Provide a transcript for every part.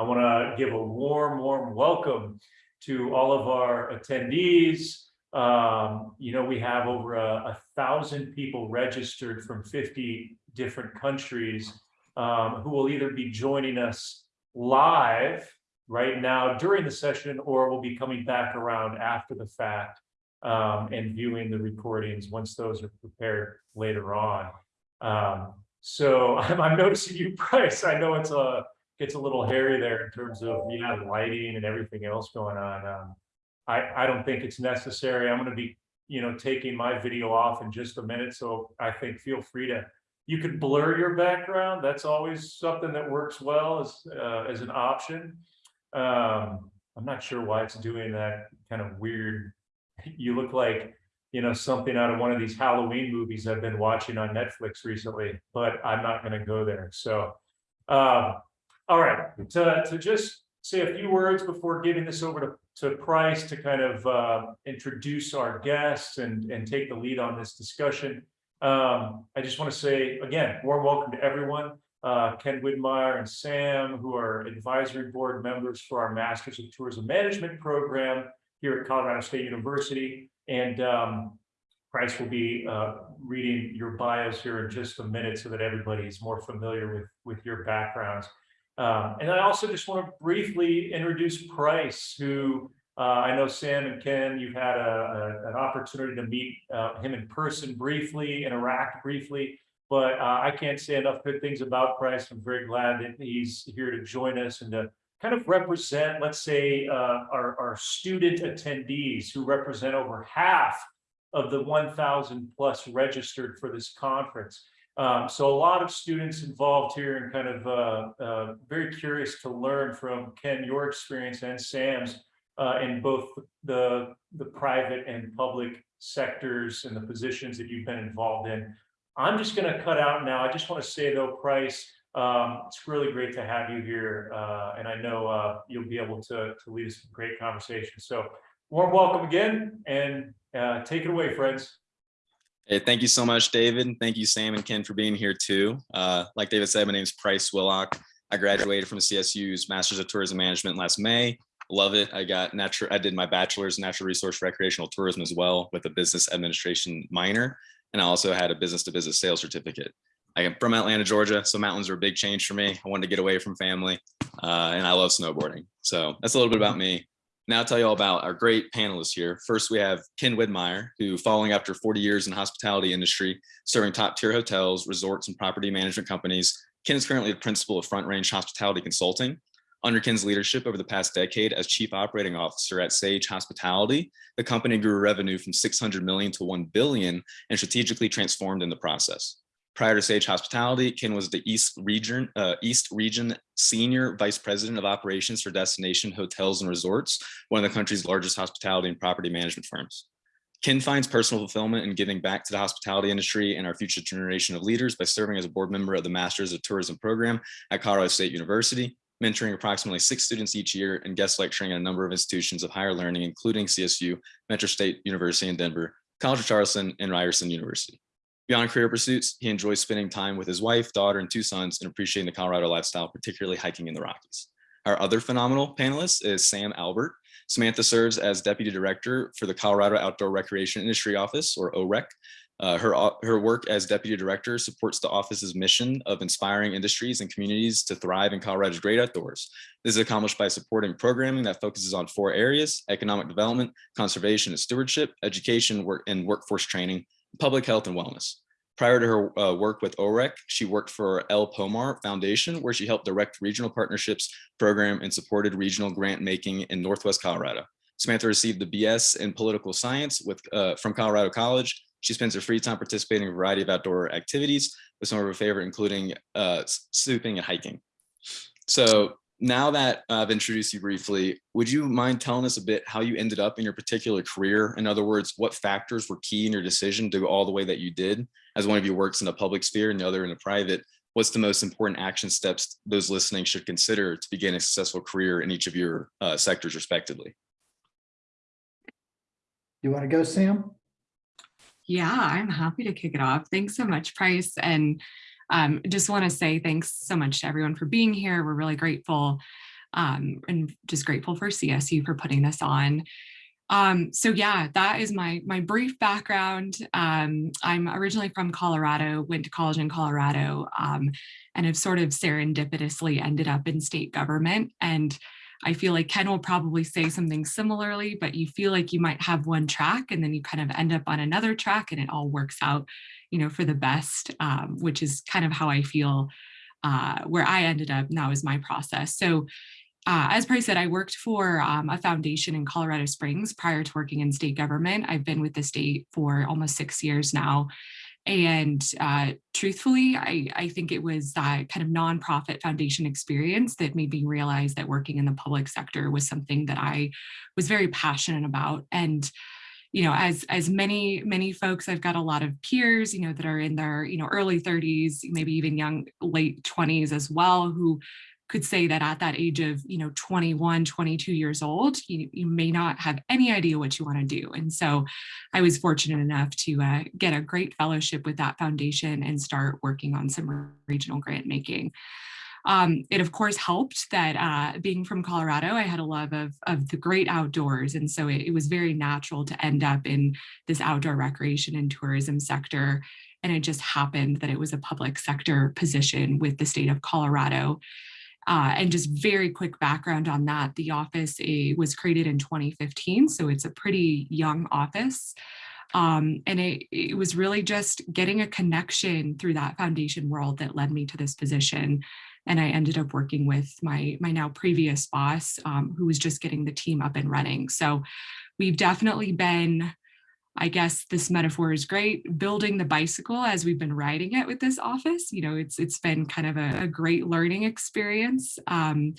I want to give a warm, warm welcome to all of our attendees. Um, you know, we have over a, a thousand people registered from 50 different countries um, who will either be joining us live right now during the session or will be coming back around after the fact um, and viewing the recordings once those are prepared later on. Um, so I'm, I'm noticing you, Bryce. I know it's a gets a little hairy there in terms of yeah, lighting and everything else going on. Um, I, I don't think it's necessary. I'm going to be, you know, taking my video off in just a minute. So I think feel free to, you could blur your background. That's always something that works well as, uh, as an option. Um, I'm not sure why it's doing that kind of weird. You look like, you know, something out of one of these Halloween movies I've been watching on Netflix recently, but I'm not going to go there. So, um, all right, to, to just say a few words before giving this over to, to Price to kind of uh, introduce our guests and, and take the lead on this discussion. Um, I just want to say, again, warm welcome to everyone. Uh, Ken Widmeyer and Sam, who are advisory board members for our Masters of Tourism Management program here at Colorado State University. And um, Price will be uh, reading your bios here in just a minute so that everybody is more familiar with, with your backgrounds. Um, and I also just want to briefly introduce Price, who uh, I know Sam and Ken, you've had a, a, an opportunity to meet uh, him in person briefly, interact briefly, but uh, I can't say enough good things about Price. I'm very glad that he's here to join us and to kind of represent, let's say, uh, our, our student attendees who represent over half of the 1,000 plus registered for this conference. Um, so a lot of students involved here and kind of uh, uh, very curious to learn from Ken, your experience and Sam's uh, in both the, the private and public sectors and the positions that you've been involved in. I'm just going to cut out now. I just want to say though, Price, um, it's really great to have you here. Uh, and I know uh, you'll be able to, to lead us a great conversation. So warm welcome again and uh, take it away, friends. Hey, thank you so much, David. Thank you, Sam and Ken, for being here too. Uh, like David said, my name is Price Willock. I graduated from CSU's Masters of Tourism Management last May. Love it. I got natural. I did my bachelor's in natural resource recreational tourism as well with a business administration minor, and I also had a business to business sales certificate. I am from Atlanta, Georgia, so mountains are a big change for me. I wanted to get away from family, uh, and I love snowboarding. So that's a little bit about me. Now I'll tell you all about our great panelists here. First, we have Ken Widmeyer, who following after 40 years in the hospitality industry, serving top tier hotels, resorts, and property management companies. Ken is currently the principal of Front Range Hospitality Consulting. Under Ken's leadership over the past decade as chief operating officer at Sage Hospitality, the company grew revenue from 600 million to 1 billion and strategically transformed in the process. Prior to Sage Hospitality, Ken was the East Region, uh, East Region Senior Vice President of Operations for Destination Hotels and Resorts, one of the country's largest hospitality and property management firms. Ken finds personal fulfillment in giving back to the hospitality industry and our future generation of leaders by serving as a board member of the Masters of Tourism program at Colorado State University, mentoring approximately six students each year and guest lecturing at a number of institutions of higher learning, including CSU, Metro State University in Denver, College of Charleston, and Ryerson University. Beyond career pursuits, he enjoys spending time with his wife, daughter, and two sons and appreciating the Colorado lifestyle, particularly hiking in the Rockies. Our other phenomenal panelist is Sam Albert. Samantha serves as Deputy Director for the Colorado Outdoor Recreation Industry Office, or OREC. Uh, her, her work as Deputy Director supports the office's mission of inspiring industries and communities to thrive in Colorado's great outdoors. This is accomplished by supporting programming that focuses on four areas, economic development, conservation and stewardship, education, work, and workforce training, public health and wellness. Prior to her uh, work with OREC, she worked for El Pomar Foundation, where she helped direct regional partnerships program and supported regional grant making in Northwest Colorado. Samantha received the BS in political science with uh, from Colorado College. She spends her free time participating in a variety of outdoor activities, with some of her favorite including uh, swooping and hiking. So now that I've introduced you briefly, would you mind telling us a bit how you ended up in your particular career? In other words, what factors were key in your decision to go all the way that you did? As one of you works in the public sphere and the other in the private, what's the most important action steps those listening should consider to begin a successful career in each of your uh, sectors respectively? You want to go, Sam? Yeah, I'm happy to kick it off. Thanks so much, Price. And um, just want to say thanks so much to everyone for being here. We're really grateful. Um, and just grateful for CSU for putting this on. Um, so yeah, that is my my brief background. Um, I'm originally from Colorado, went to college in Colorado, um, and have sort of serendipitously ended up in state government. And I feel like Ken will probably say something similarly, but you feel like you might have one track and then you kind of end up on another track and it all works out, you know, for the best, um, which is kind of how I feel uh, where I ended up now is my process. So uh, as Price said, I worked for um, a foundation in Colorado Springs prior to working in state government. I've been with the state for almost six years now. And uh, truthfully, I, I think it was that kind of nonprofit foundation experience that made me realize that working in the public sector was something that I was very passionate about. And you know, as as many many folks, I've got a lot of peers, you know, that are in their you know early 30s, maybe even young late 20s as well, who could say that at that age of you know 21 22 years old you, you may not have any idea what you want to do and so i was fortunate enough to uh, get a great fellowship with that foundation and start working on some regional grant making um, it of course helped that uh, being from Colorado, I had a love of, of the great outdoors. And so it, it was very natural to end up in this outdoor recreation and tourism sector. And it just happened that it was a public sector position with the state of Colorado. Uh, and just very quick background on that, the office eh, was created in 2015, so it's a pretty young office. Um, and it, it was really just getting a connection through that foundation world that led me to this position. And I ended up working with my, my now previous boss, um, who was just getting the team up and running. So we've definitely been I guess this metaphor is great. Building the bicycle as we've been riding it with this office, you know, it's it's been kind of a, a great learning experience. Um,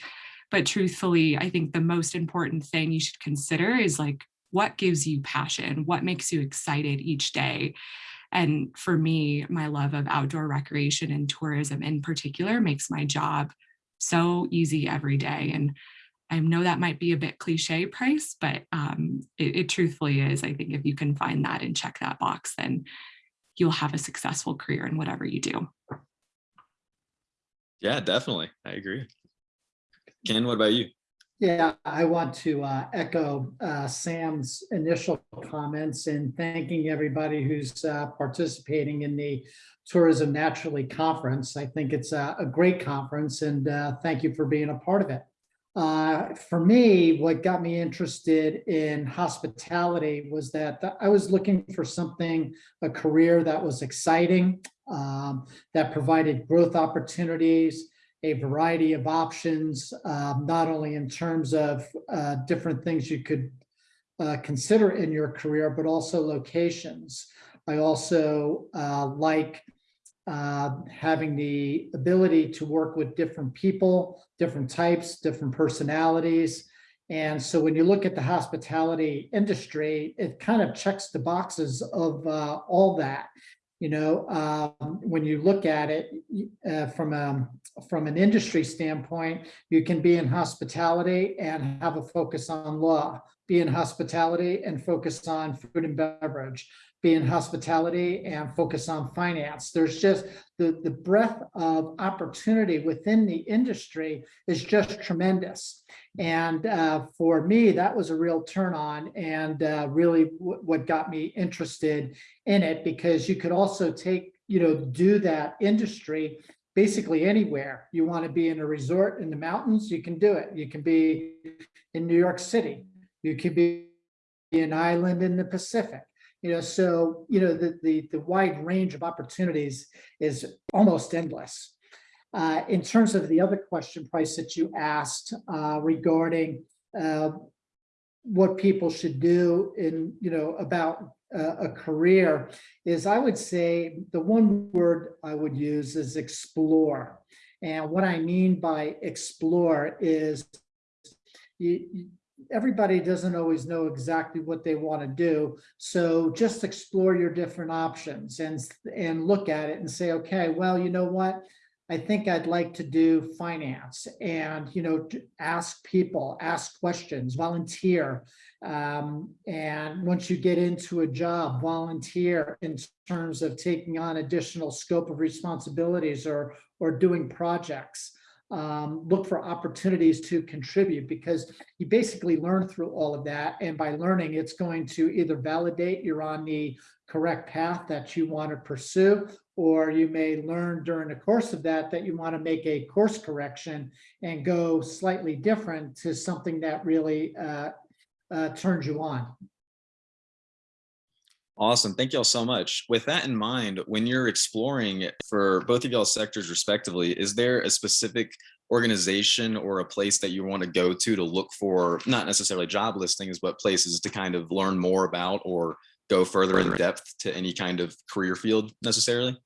but truthfully, I think the most important thing you should consider is like, what gives you passion? What makes you excited each day? And for me, my love of outdoor recreation and tourism in particular makes my job so easy every day. And I know that might be a bit cliche price, but um, it, it truthfully is. I think if you can find that and check that box, then you'll have a successful career in whatever you do. Yeah, definitely. I agree. Ken, what about you? Yeah, I want to uh, echo uh, Sam's initial comments and thanking everybody who's uh, participating in the Tourism Naturally Conference. I think it's a, a great conference and uh, thank you for being a part of it. Uh, for me, what got me interested in hospitality was that I was looking for something, a career that was exciting, um, that provided growth opportunities, a variety of options, um, not only in terms of uh, different things you could uh, consider in your career, but also locations. I also uh, like uh, having the ability to work with different people, different types, different personalities. And so when you look at the hospitality industry, it kind of checks the boxes of uh, all that. You know, um, when you look at it uh, from a from an industry standpoint, you can be in hospitality and have a focus on law, be in hospitality and focus on food and beverage, be in hospitality and focus on finance. There's just the, the breadth of opportunity within the industry is just tremendous. And uh, for me, that was a real turn on and uh, really what got me interested in it because you could also take, you know, do that industry basically anywhere. You want to be in a resort in the mountains, you can do it. You can be in New York City. You could be an island in the Pacific you know, so, you know, the, the, the wide range of opportunities is almost endless. Uh, in terms of the other question, Price, that you asked uh, regarding uh, what people should do in, you know, about uh, a career is I would say the one word I would use is explore. And what I mean by explore is you, everybody doesn't always know exactly what they want to do. So just explore your different options and, and look at it and say, okay, well, you know what? I think I'd like to do finance and, you know, ask people, ask questions, volunteer. Um, and once you get into a job, volunteer in terms of taking on additional scope of responsibilities or, or doing projects. Um, look for opportunities to contribute because you basically learn through all of that. And by learning, it's going to either validate you're on the correct path that you want to pursue, or you may learn during the course of that, that you want to make a course correction and go slightly different to something that really uh, uh, turns you on. Awesome. Thank y'all so much. With that in mind, when you're exploring for both of y'all sectors respectively, is there a specific organization or a place that you want to go to to look for, not necessarily job listings, but places to kind of learn more about or go further in depth to any kind of career field necessarily?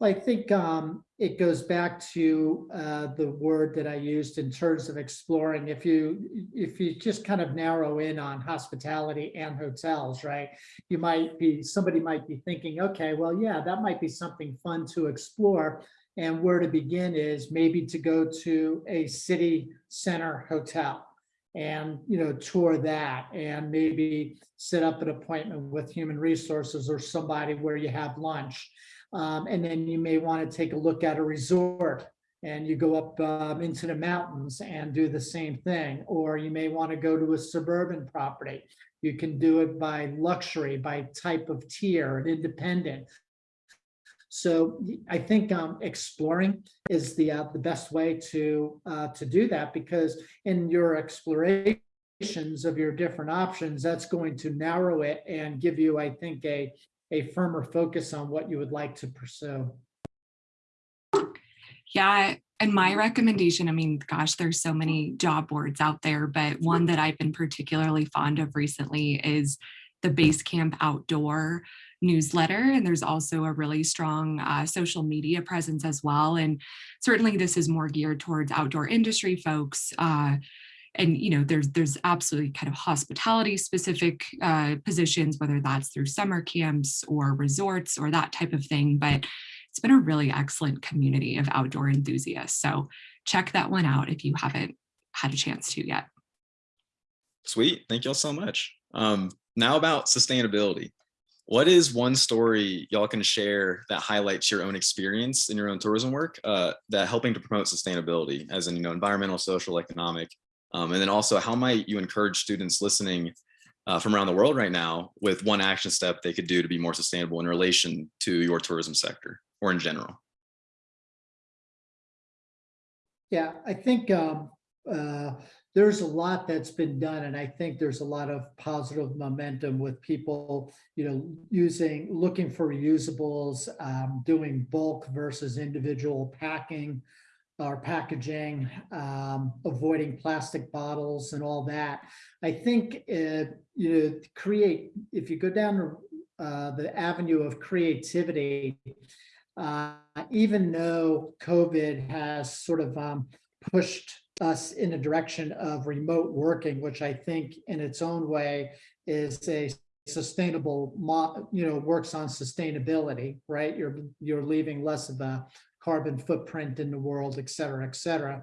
I think um, it goes back to uh, the word that I used in terms of exploring. If you if you just kind of narrow in on hospitality and hotels, right? You might be somebody might be thinking, okay, well, yeah, that might be something fun to explore. And where to begin is maybe to go to a city center hotel and you know tour that and maybe set up an appointment with human resources or somebody where you have lunch um, and then you may want to take a look at a resort and you go up um, into the mountains and do the same thing. Or you may want to go to a suburban property. You can do it by luxury, by type of tier, and independent. So I think um, exploring is the uh, the best way to uh, to do that because in your explorations of your different options, that's going to narrow it and give you, I think, a a firmer focus on what you would like to pursue. Yeah, and my recommendation, I mean, gosh, there's so many job boards out there, but one that I've been particularly fond of recently is the Basecamp Outdoor newsletter. And there's also a really strong uh, social media presence as well. And certainly this is more geared towards outdoor industry folks. Uh, and you know there's there's absolutely kind of hospitality specific uh, positions whether that's through summer camps or resorts or that type of thing but it's been a really excellent community of outdoor enthusiasts so check that one out if you haven't had a chance to yet Sweet. Thank y'all so much. Um, now about sustainability. What is one story y'all can share that highlights your own experience in your own tourism work uh, that helping to promote sustainability as in, you know, environmental, social, economic, um, and then also how might you encourage students listening uh, from around the world right now with one action step they could do to be more sustainable in relation to your tourism sector or in general? Yeah, I think um, uh, there's a lot that's been done, and I think there's a lot of positive momentum with people, you know, using, looking for reusables, um, doing bulk versus individual packing or packaging, um, avoiding plastic bottles and all that. I think, uh, you know, create, if you go down uh, the avenue of creativity, uh, even though COVID has sort of um, pushed us in a direction of remote working, which I think in its own way is a sustainable, you know, works on sustainability, right? You're, you're leaving less of a carbon footprint in the world, et cetera, et cetera.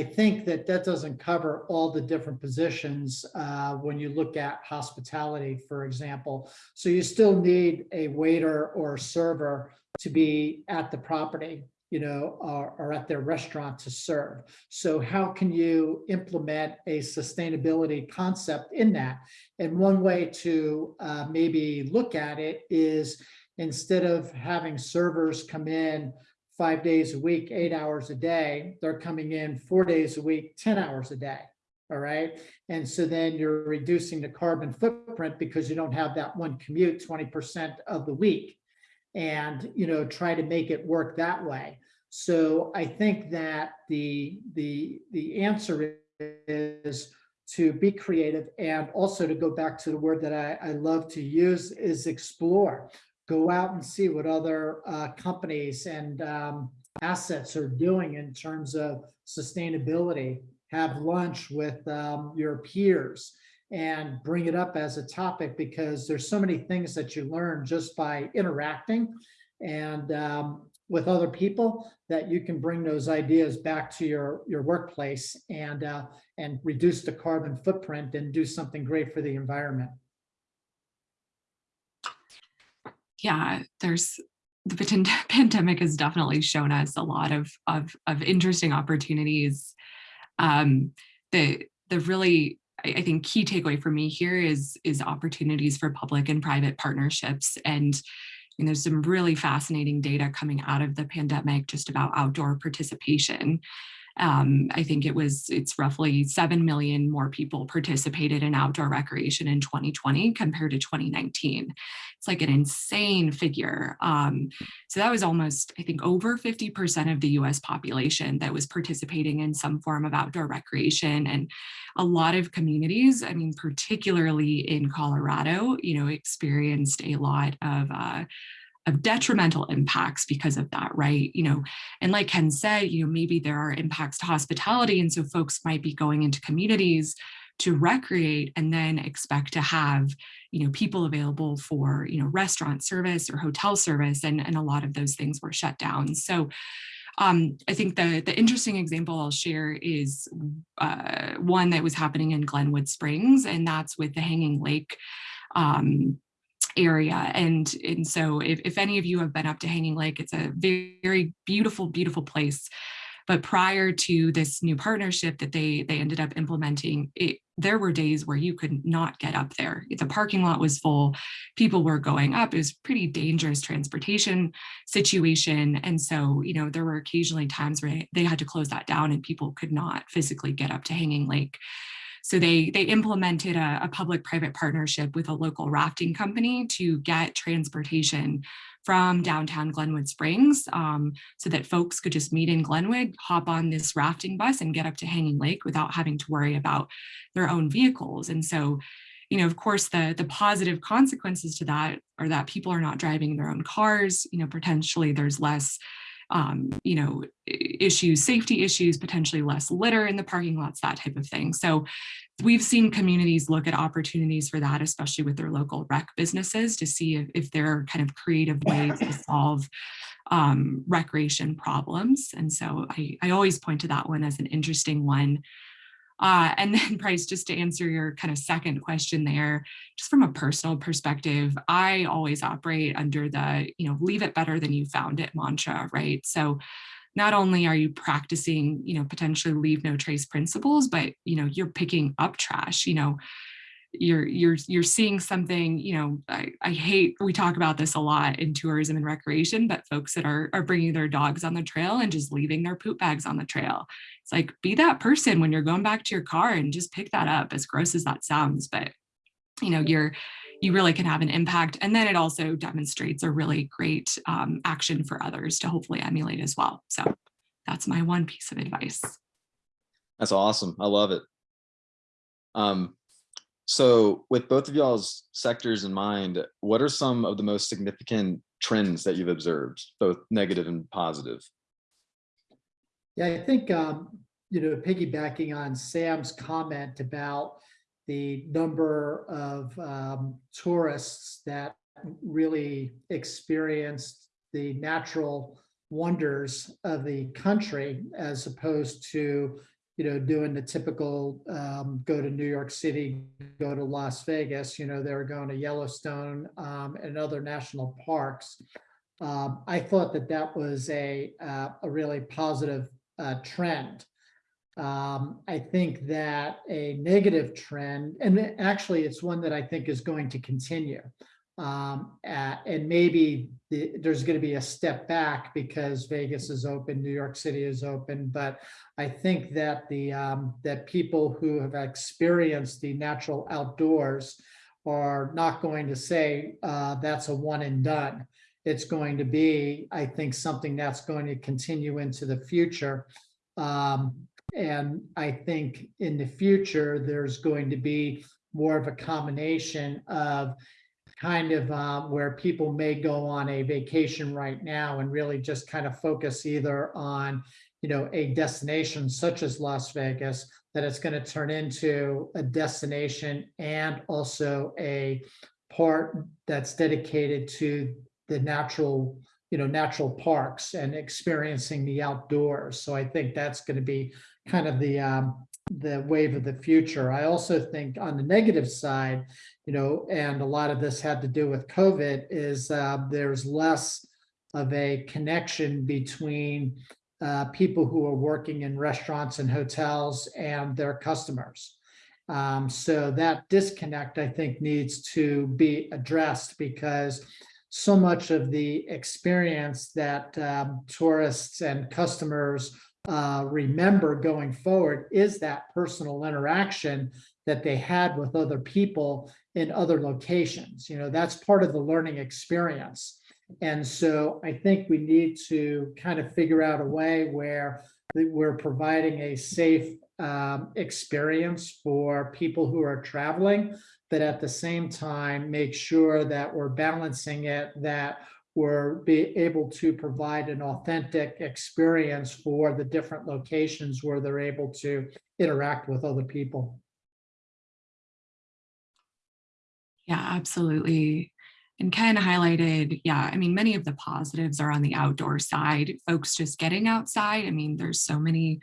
I think that that doesn't cover all the different positions uh, when you look at hospitality, for example. So you still need a waiter or a server to be at the property, you know, or, at their restaurant to serve. So how can you implement a sustainability concept in that? And one way to uh, maybe look at it is instead of having servers come in five days a week, eight hours a day, they're coming in four days a week, 10 hours a day. All right. And so then you're reducing the carbon footprint because you don't have that one commute 20% of the week and, you know, try to make it work that way. So I think that the, the, the answer is to be creative and also to go back to the word that I, I love to use is explore go out and see what other uh, companies and um, assets are doing in terms of sustainability. Have lunch with um, your peers and bring it up as a topic because there's so many things that you learn just by interacting and um, with other people that you can bring those ideas back to your your workplace and uh, and reduce the carbon footprint and do something great for the environment. Yeah, there's the pandemic has definitely shown us a lot of of, of interesting opportunities. Um, the the really I, think key takeaway for me here is is opportunities for public and private partnerships and and there's some really fascinating data coming out of the pandemic just about outdoor participation. Um, I think it was, it's roughly 7 million more people participated in outdoor recreation in 2020 compared to 2019. It's like an insane figure. Um, so that was almost, I think, over 50% of the US population that was participating in some form of outdoor recreation. And a lot of communities, I mean, particularly in Colorado, you know, experienced a lot of uh, of detrimental impacts because of that, right? You know, and like Ken said, you know, maybe there are impacts to hospitality. And so folks might be going into communities to recreate and then expect to have, you know, people available for, you know, restaurant service or hotel service. And, and a lot of those things were shut down. So um, I think the, the interesting example I'll share is uh, one that was happening in Glenwood Springs, and that's with the Hanging Lake um, area. And, and so if, if any of you have been up to Hanging Lake, it's a very, very beautiful, beautiful place. But prior to this new partnership that they they ended up implementing, it, there were days where you could not get up there. The parking lot was full, people were going up. It was pretty dangerous transportation situation. And so, you know, there were occasionally times where they had to close that down and people could not physically get up to Hanging Lake. So they, they implemented a, a public-private partnership with a local rafting company to get transportation from downtown Glenwood Springs um, so that folks could just meet in Glenwood, hop on this rafting bus and get up to Hanging Lake without having to worry about their own vehicles. And so, you know, of course, the, the positive consequences to that are that people are not driving their own cars, you know, potentially there's less um, you know, issues, safety issues, potentially less litter in the parking lots, that type of thing. So we've seen communities look at opportunities for that, especially with their local rec businesses to see if, if there are kind of creative ways to solve um, recreation problems. And so I, I always point to that one as an interesting one. Uh, and then Price, just to answer your kind of second question there, just from a personal perspective, I always operate under the, you know, leave it better than you found it mantra, right? So not only are you practicing, you know, potentially leave no trace principles, but, you know, you're picking up trash, you know, you're you're you're seeing something you know I, I hate we talk about this a lot in tourism and recreation but folks that are are bringing their dogs on the trail and just leaving their poop bags on the trail it's like be that person when you're going back to your car and just pick that up as gross as that sounds but you know you're you really can have an impact and then it also demonstrates a really great um, action for others to hopefully emulate as well so that's my one piece of advice That's awesome. I love it. Um, so with both of y'all's sectors in mind, what are some of the most significant trends that you've observed, both negative and positive? Yeah, I think, um, you know, piggybacking on Sam's comment about the number of um, tourists that really experienced the natural wonders of the country as opposed to, you know, doing the typical um, go to New York City, go to Las Vegas, you know, they were going to Yellowstone um, and other national parks. Um, I thought that that was a, uh, a really positive uh, trend. Um, I think that a negative trend, and actually it's one that I think is going to continue. Um, and maybe the, there's going to be a step back because Vegas is open, New York City is open, but I think that the um, that people who have experienced the natural outdoors are not going to say uh, that's a one and done. It's going to be, I think, something that's going to continue into the future. Um, and I think in the future, there's going to be more of a combination of kind of uh, where people may go on a vacation right now and really just kind of focus either on, you know, a destination such as Las Vegas, that it's going to turn into a destination and also a part that's dedicated to the natural, you know, natural parks and experiencing the outdoors. So I think that's going to be kind of the um, the wave of the future. I also think on the negative side, you know, and a lot of this had to do with COVID, is uh, there's less of a connection between uh, people who are working in restaurants and hotels and their customers. Um, so that disconnect, I think, needs to be addressed because so much of the experience that um, tourists and customers uh, remember going forward is that personal interaction that they had with other people in other locations. You know, that's part of the learning experience. And so I think we need to kind of figure out a way where we're providing a safe um, experience for people who are traveling, but at the same time, make sure that we're balancing it, that we're be able to provide an authentic experience for the different locations where they're able to interact with other people. Yeah, absolutely. And Ken highlighted, yeah, I mean, many of the positives are on the outdoor side, folks just getting outside. I mean, there's so many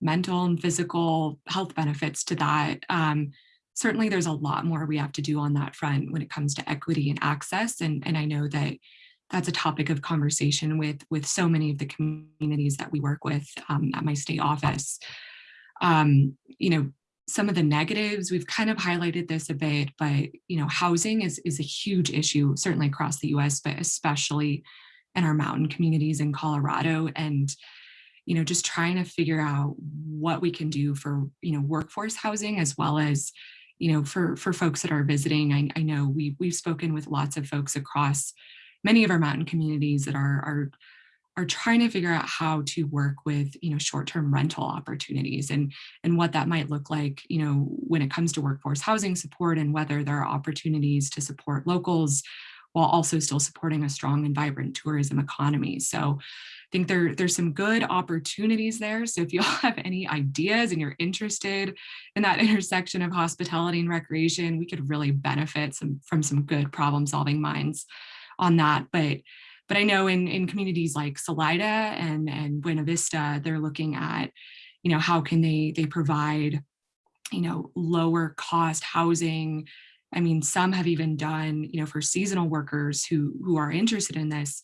mental and physical health benefits to that. Um, certainly there's a lot more we have to do on that front when it comes to equity and access. And, and I know that that's a topic of conversation with, with so many of the communities that we work with um, at my state office. Um, you know, some of the negatives, we've kind of highlighted this a bit, but you know, housing is, is a huge issue, certainly across the US, but especially in our mountain communities in Colorado. And, you know, just trying to figure out what we can do for, you know, workforce housing as well as, you know, for, for folks that are visiting. I, I know we, we've spoken with lots of folks across many of our mountain communities that are, are are trying to figure out how to work with you know short-term rental opportunities and and what that might look like you know when it comes to workforce housing support and whether there are opportunities to support locals while also still supporting a strong and vibrant tourism economy. So I think there there's some good opportunities there. So if you all have any ideas and you're interested in that intersection of hospitality and recreation we could really benefit some from some good problem solving minds on that but but I know in, in communities like Salida and, and Buena Vista, they're looking at, you know, how can they, they provide, you know, lower cost housing. I mean, some have even done, you know, for seasonal workers who, who are interested in this,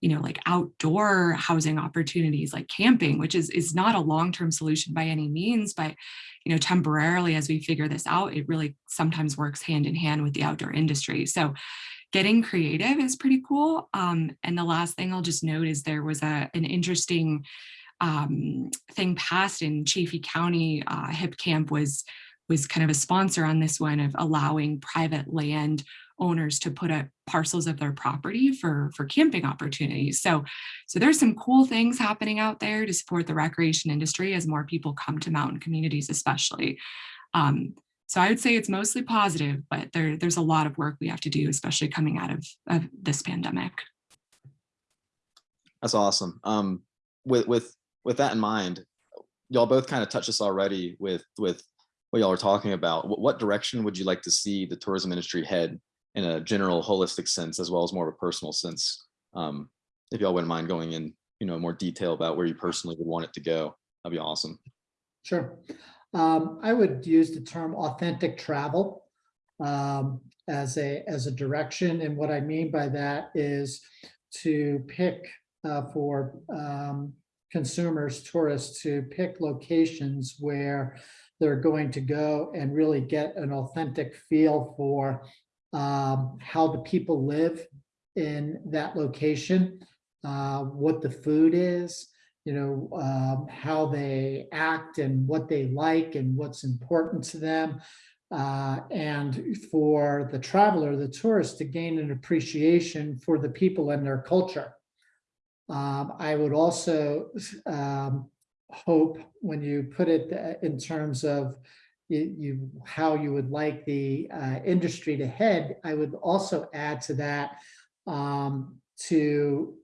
you know, like outdoor housing opportunities like camping, which is, is not a long-term solution by any means, but, you know, temporarily as we figure this out, it really sometimes works hand in hand with the outdoor industry. So getting creative is pretty cool. Um, and the last thing I'll just note is there was a, an interesting um, thing passed in Chaffee County. Uh, Hipcamp was, was kind of a sponsor on this one of allowing private land owners to put up parcels of their property for, for camping opportunities. So, so there's some cool things happening out there to support the recreation industry as more people come to mountain communities, especially. Um, so I would say it's mostly positive, but there, there's a lot of work we have to do, especially coming out of, of this pandemic. That's awesome. Um, with with with that in mind, y'all both kind of touched this already with with what y'all are talking about. What, what direction would you like to see the tourism industry head in a general holistic sense, as well as more of a personal sense? Um, if y'all wouldn't mind going in, you know, more detail about where you personally would want it to go, that'd be awesome. Sure. Um, I would use the term authentic travel um, as a as a direction. And what I mean by that is to pick uh, for um, consumers, tourists to pick locations where they're going to go and really get an authentic feel for um, how the people live in that location, uh, what the food is, you know, um, how they act and what they like and what's important to them. Uh, and for the traveler, the tourist, to gain an appreciation for the people and their culture. Um, I would also um, hope when you put it uh, in terms of you, you how you would like the uh, industry to head, I would also add to that um, to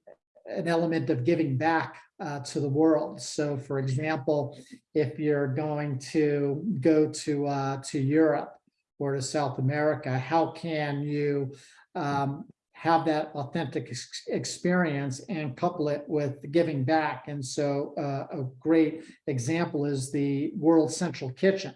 an element of giving back uh, to the world. So for example, if you're going to go to uh, to Europe or to South America, how can you um, have that authentic ex experience and couple it with giving back? And so uh, a great example is the World Central Kitchen,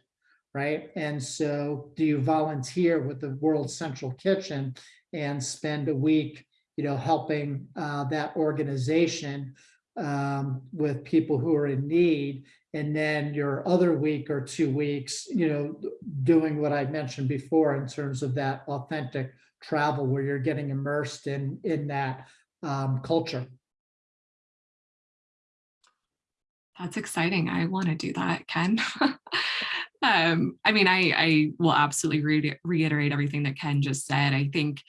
right? And so do you volunteer with the World Central Kitchen and spend a week you know, helping uh, that organization um, with people who are in need. And then your other week or two weeks, you know, doing what I mentioned before in terms of that authentic travel where you're getting immersed in, in that um, culture. That's exciting. I want to do that, Ken. um, I mean, I, I will absolutely re- reiterate everything that Ken just said. I think,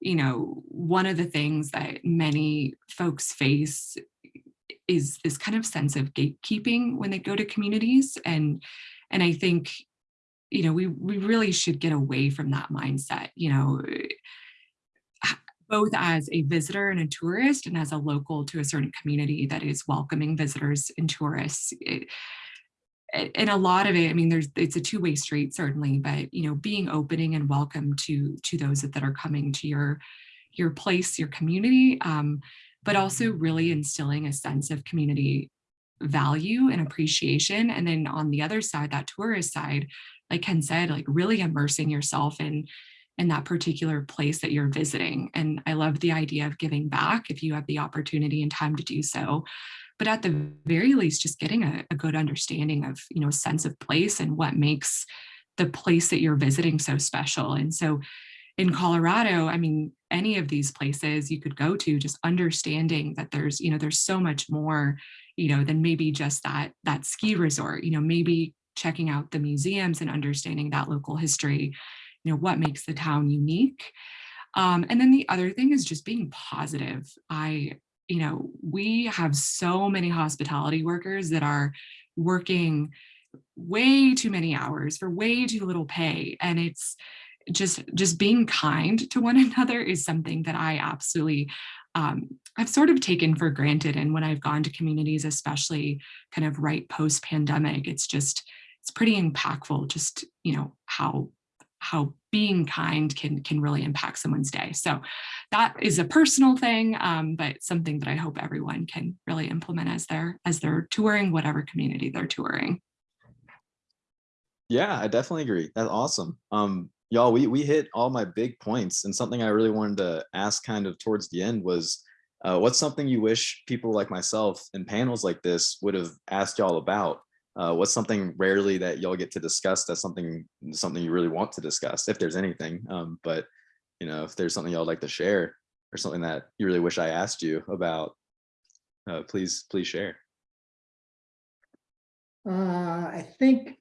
you know, one of the things that many folks face is this kind of sense of gatekeeping when they go to communities. And, and I think, you know, we, we really should get away from that mindset, you know, eh, both as a visitor and a tourist and as a local to a certain community that is welcoming visitors and tourists. It, and a lot of it, I mean, there's it's a two-way street certainly, but you know, being opening and welcome to to those that, that are coming to your your place, your community, um, but also really instilling a sense of community value and appreciation. And then on the other side, that tourist side, like Ken said, like really immersing yourself in in that particular place that you're visiting. And I love the idea of giving back if you have the opportunity and time to do so. But at the very least, just getting a, a good understanding of, you know, sense of place and what makes the place that you're visiting so special. And so in Colorado, I mean, any of these places you could go to, just understanding that there's, you know, there's so much more, you know, than maybe just that that ski resort, you know, maybe checking out the museums and understanding that local history you know, what makes the town unique. Um, and then the other thing is just being positive. I, you know, we have so many hospitality workers that are working way too many hours for way too little pay. And it's just, just being kind to one another is something that I absolutely um, I've sort of taken for granted. And when I've gone to communities, especially kind of right post pandemic, it's just, it's pretty impactful just, you know, how how being kind can can really impact someone's day. So that is a personal thing, um, but something that I hope everyone can really implement as they're as they're touring whatever community they're touring. Yeah, I definitely agree. That's awesome. Um, y'all, we we hit all my big points, and something I really wanted to ask kind of towards the end was, uh, what's something you wish people like myself in panels like this would have asked y'all about? uh, what's something rarely that y'all get to discuss that's something something you really want to discuss if there's anything um, but you know if there's something y'all like to share or something that you really wish i asked you about uh, please please share Uh, I think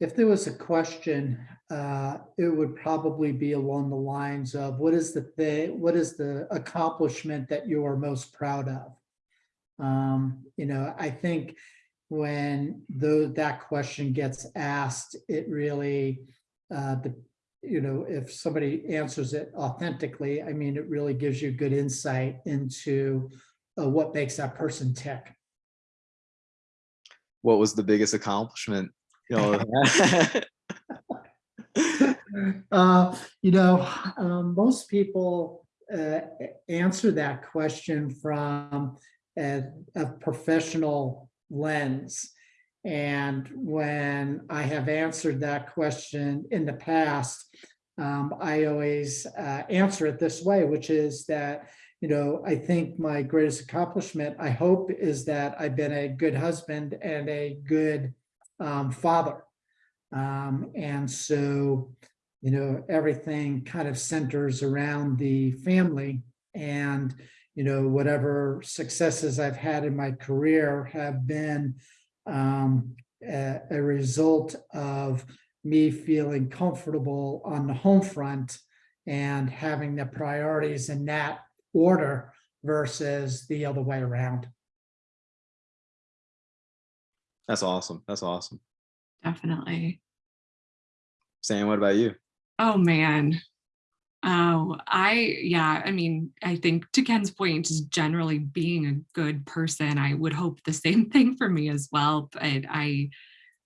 if there was a question, uh, it would probably be along the lines of what is the thing, what is the accomplishment that you are most proud of? Um, you know, I think when though that question gets asked, it really, uh, the, you know, if somebody answers it authentically, I mean, it really gives you good insight into uh, what makes that person tick. what was the biggest accomplishment y'all had? Uh, you know, um, most people uh, answer that question from a, a professional lens. And when I have answered that question in the past, um, I always uh, answer it this way, which is that, you know, I think my greatest accomplishment, I hope, is that I've been a good husband and a good um, father. Um, and so, you know, everything kind of centers around the family and, you know, whatever successes I've had in my career have been um, a, a result of me feeling comfortable on the home front and having the priorities in that order versus the other way around. That's awesome that's awesome Definitely. sam what about you Oh man. Oh, I, yeah, I mean, I think to Ken's point, just generally being a good person, I would hope the same thing for me as well. But I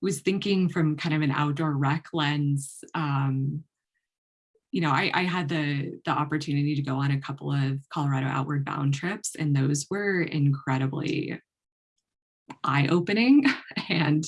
was thinking from kind of an outdoor rec lens. Um, you know, I, I had the the opportunity to go on a couple of Colorado outward bound trips, and those were incredibly eye-opening. And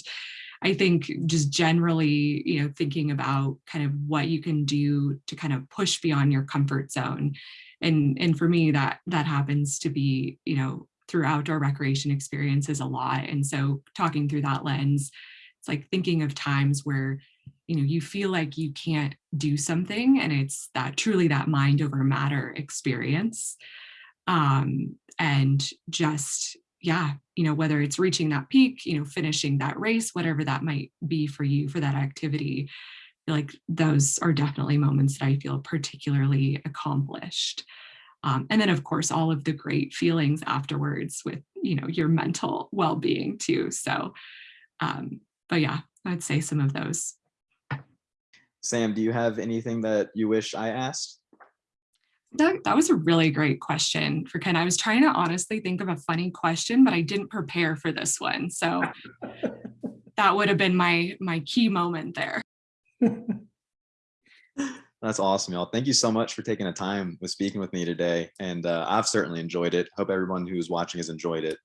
I think just generally, you know, thinking about kind of what you can do to kind of push beyond your comfort zone. And, and for me, that, that happens to be, you know, through outdoor recreation experiences a lot. And so talking through that lens, it's like thinking of times where, you know, you feel like you can't do something and it's that truly that mind over matter experience. Um, and just, yeah, you know, whether it's reaching that peak, you know, finishing that race, whatever that might be for you for that activity, like those are definitely moments that I feel particularly accomplished. Um, and then of course, all of the great feelings afterwards with, you know, your mental well-being too. So, um, but yeah, I'd say some of those. Sam, do you have anything that you wish I asked? That, that was a really great question for Ken. I was trying to honestly think of a funny question, but I didn't prepare for this one. So that would have been my my key moment there. That's awesome, y'all. Thank you so much for taking the time with speaking with me today. And uh, I've certainly enjoyed it. Hope everyone who's watching has enjoyed it.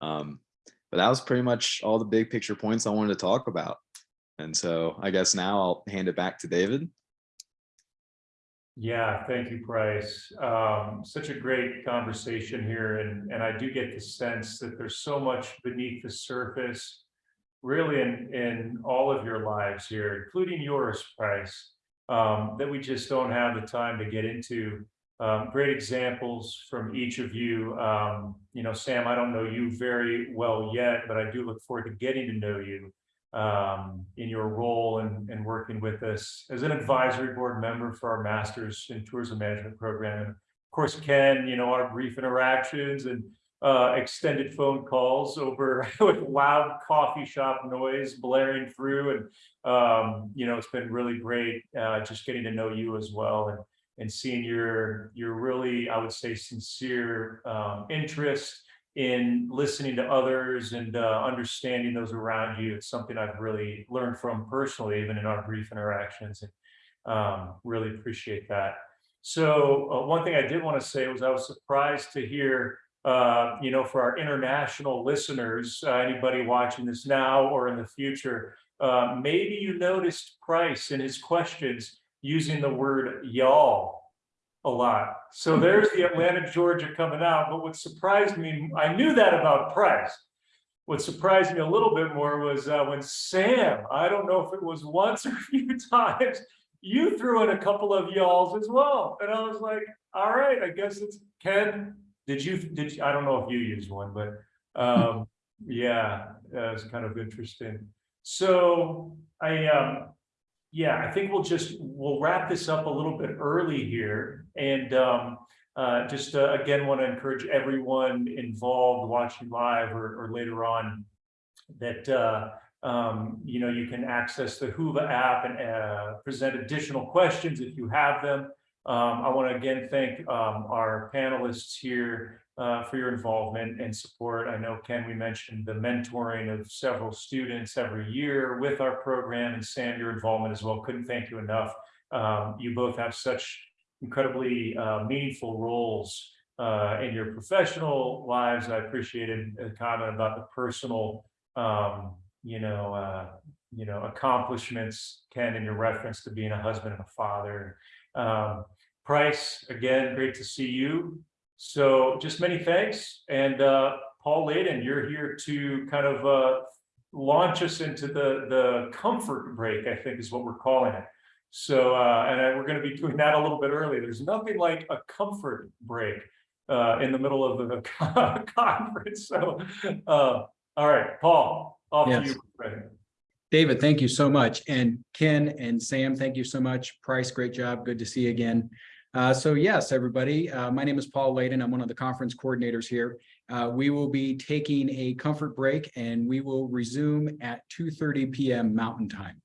Um, but that was pretty much all the big picture points I wanted to talk about. And so I guess now I'll hand it back to David. Yeah, thank you, Price. Um, such a great conversation here, and, and I do get the sense that there's so much beneath the surface, really in, in all of your lives here, including yours, Price, um, that we just don't have the time to get into. Um, great examples from each of you. Um, you know, Sam, I don't know you very well yet, but I do look forward to getting to know you um, in your role and, and working with us as an advisory board member for our Masters in Tourism Management program. And of course, Ken, you know, our brief interactions and uh, extended phone calls over with loud coffee shop noise blaring through. And, um, you know, it's been really great uh, just getting to know you as well and, and seeing your, your really, I would say, sincere um, interest in listening to others and uh, understanding those around you. It's something I've really learned from personally, even in our brief interactions, and um, really appreciate that. So uh, one thing I did want to say was I was surprised to hear, uh, you know, for our international listeners, uh, anybody watching this now or in the future, uh, maybe you noticed Price in his questions using the word y'all a lot. So there's the Atlanta, Georgia coming out. But what surprised me, I knew that about Price. What surprised me a little bit more was uh, when Sam, I don't know if it was once or a few times, you threw in a couple of y'alls as well. And I was like, all right, I guess it's Ken. Did you, did you, I don't know if you used one, but um, yeah, that was kind of interesting. So I, um, yeah, I think we'll just, we'll wrap this up a little bit early here. And um, uh, just uh, again, want to encourage everyone involved watching live or, or later on that, uh, um, you know, you can access the Whova app and uh, present additional questions if you have them. Um, I want to again thank um, our panelists here uh, for your involvement and support. I know, Ken, we mentioned the mentoring of several students every year with our program and Sam, your involvement as well. Couldn't thank you enough. Um, you both have such incredibly uh, meaningful roles uh, in your professional lives. I appreciated a comment about the personal, um, you know, uh, you know, accomplishments, Ken, in your reference to being a husband and a father. Um, Price, again, great to see you. So just many thanks. And uh, Paul Layden, you're here to kind of uh, launch us into the, the comfort break, I think is what we're calling it. So, uh, and I, we're going to be doing that a little bit early. There's nothing like a comfort break uh, in the middle of the conference. So, uh, all right, Paul, off Yes. to you. Right. David, thank you so much. And Ken and Sam, thank you so much. Price, great job. Good to see you again. Uh, so yes, everybody, uh, my name is Paul Layden. I'm one of the conference coordinators here. Uh, we will be taking a comfort break and we will resume at 2:30 PM Mountain Time.